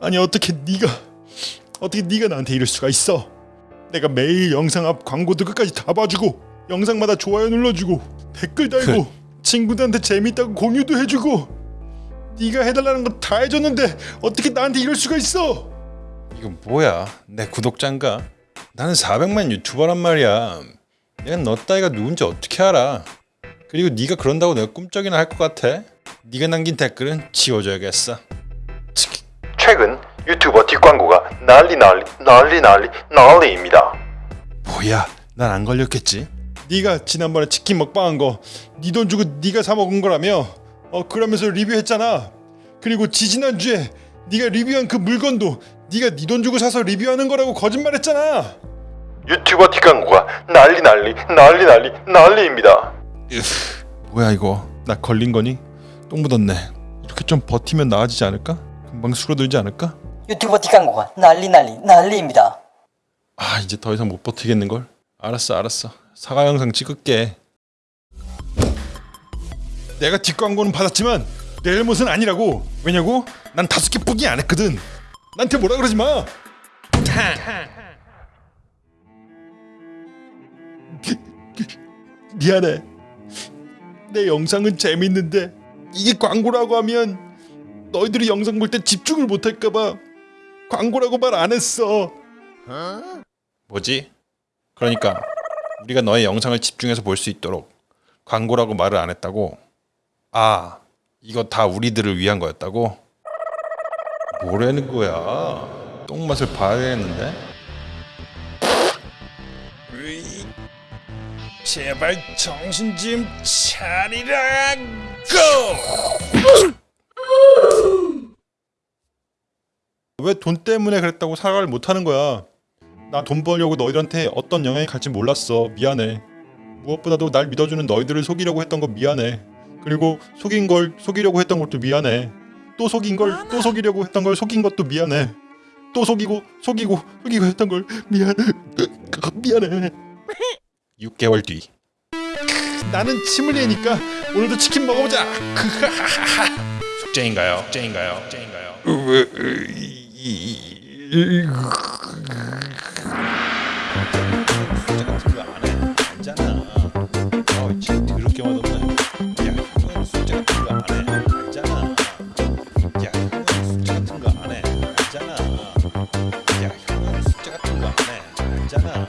아니 어떻게 네가 어떻게 네가 나한테 이럴 수가 있어? 내가 매일 영상 앞 광고도 끝까지 다 봐주고 영상마다 좋아요 눌러주고 댓글 달고 친구들한테 재밌다고 공유도 해주고 네가 해달라는 거 다 해줬는데 어떻게 나한테 이럴 수가 있어? 이건 뭐야? 내 구독자인가? 나는 400만 유튜버란 말이야. 내가 너 따위가 누군지 어떻게 알아? 그리고 네가 그런다고 내가 꿈쩍이나 할 것 같아? 네가 남긴 댓글은 지워줘야겠어. 최근 유튜버 뒷광고가 난리 난리 난리 난리 난리입니다. 뭐야? 난 안 걸렸겠지? 네가 지난번에 치킨 먹방한 거 네 돈 주고 네가 사 먹은 거라며 어 그러면서 리뷰했잖아 그리고 지지난주에 네가 리뷰한 그 물건도 네가 네 돈 주고 사서 리뷰하는 거라고 거짓말했잖아 유튜버 뒷광고가 난리 난리 난리 난리 난리입니다. 뭐야 이거? 나 걸린 거니? 똥 묻었네. 이렇게 좀 버티면 나아지지 않을까? 금방 수그러들지 않을까? 유튜버 뒷광고가 난리 난리 난리입니다. 아 이제 더 이상 못 버티겠는 걸. 알았어 알았어. 사과 영상 찍을게. 내가 뒷광고는 받았지만 내 잘못은 아니라고 왜냐고? 난 다섯 개 뿐이 안 했거든 나한테 뭐라 그러지 마 미안해 내 영상은 재밌는데 이게 광고라고 하면 너희들이 영상 볼 때 집중을 못할까봐 광고라고 말 안 했어 뭐지? 그러니까 우리가 너의 영상을 집중해서 볼 수 있도록 광고라고 말을 안 했다고? 아 이거 다 우리들을 위한 거였다고? 뭐라는 거야? 똥맛을 봐야겠는데? 으이, 제발 정신 좀 차리라 고! 왜 돈 때문에 그랬다고 사과를 못 하는 거야? 나 돈 벌려고 너희들한테 어떤 영향이 갈지 몰랐어. 미안해. 무엇보다도 날 믿어주는 너희들을 속이려고 했던 거 미안해. 그리고 속인 걸 속이려고 했던 것도 미안해. 또 속인 걸 또 속이려고 했던 걸 속인 것도 미안해. 또 속이고 속이고 속이고 했던 걸 미안해. 미안해. 6개월 뒤. 나는 침을 내니까 오늘도 치킨 먹어보자 숙제인가요? 숙제인가요? 숙제인가요? 어, 형은 숙제 같은 거 안 해. 알잖아.